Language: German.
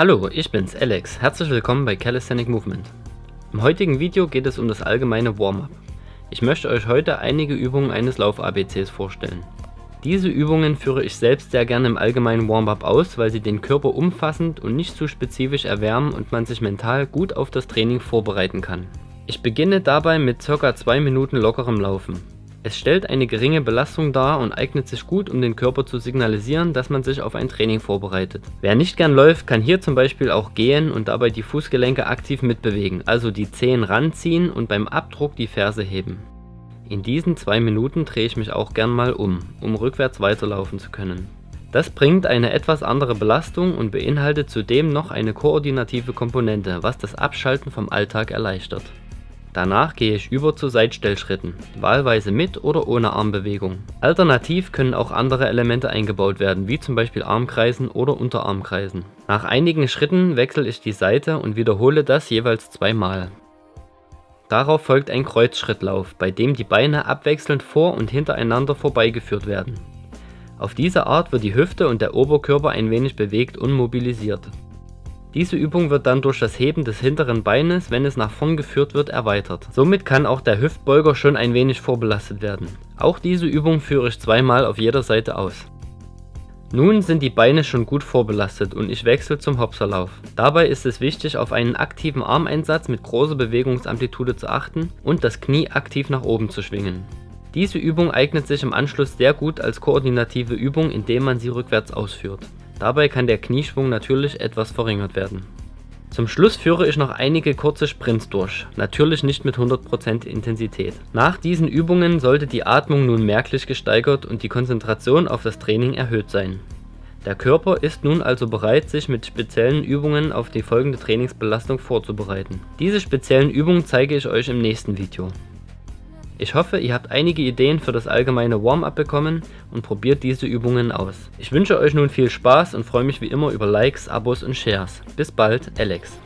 Hallo, ich bin's, Alex. Herzlich willkommen bei Calisthenic Movement. Im heutigen Video geht es um das allgemeine Warm-up. Ich möchte euch heute einige Übungen eines Lauf-ABCs vorstellen. Diese Übungen führe ich selbst sehr gerne im allgemeinen Warm-up aus, weil sie den Körper umfassend und nicht zu spezifisch erwärmen und man sich mental gut auf das Training vorbereiten kann. Ich beginne dabei mit ca. 2 Minuten lockerem Laufen. Es stellt eine geringe Belastung dar und eignet sich gut, um den Körper zu signalisieren, dass man sich auf ein Training vorbereitet. Wer nicht gern läuft, kann hier zum Beispiel auch gehen und dabei die Fußgelenke aktiv mitbewegen, also die Zehen ranziehen und beim Abdruck die Ferse heben. In diesen zwei Minuten drehe ich mich auch gern mal um, um rückwärts weiterlaufen zu können. Das bringt eine etwas andere Belastung und beinhaltet zudem noch eine koordinative Komponente, was das Abschalten vom Alltag erleichtert. Danach gehe ich über zu Seitstellschritten, wahlweise mit oder ohne Armbewegung. Alternativ können auch andere Elemente eingebaut werden, wie zum Beispiel Armkreisen oder Unterarmkreisen. Nach einigen Schritten wechsle ich die Seite und wiederhole das jeweils zweimal. Darauf folgt ein Kreuzschrittlauf, bei dem die Beine abwechselnd vor und hintereinander vorbeigeführt werden. Auf diese Art wird die Hüfte und der Oberkörper ein wenig bewegt und mobilisiert. Diese Übung wird dann durch das Heben des hinteren Beines, wenn es nach vorn geführt wird, erweitert. Somit kann auch der Hüftbeuger schon ein wenig vorbelastet werden. Auch diese Übung führe ich zweimal auf jeder Seite aus. Nun sind die Beine schon gut vorbelastet und ich wechsle zum Hopserlauf. Dabei ist es wichtig auf einen aktiven Armeinsatz mit großer Bewegungsamplitude zu achten und das Knie aktiv nach oben zu schwingen. Diese Übung eignet sich im Anschluss sehr gut als koordinative Übung, indem man sie rückwärts ausführt. Dabei kann der Knieschwung natürlich etwas verringert werden. Zum Schluss führe ich noch einige kurze Sprints durch, natürlich nicht mit 100% Intensität. Nach diesen Übungen sollte die Atmung nun merklich gesteigert und die Konzentration auf das Training erhöht sein. Der Körper ist nun also bereit, sich mit speziellen Übungen auf die folgende Trainingsbelastung vorzubereiten. Diese speziellen Übungen zeige ich euch im nächsten Video. Ich hoffe, ihr habt einige Ideen für das allgemeine Warm-up bekommen und probiert diese Übungen aus. Ich wünsche euch nun viel Spaß und freue mich wie immer über Likes, Abos und Shares. Bis bald, Alex.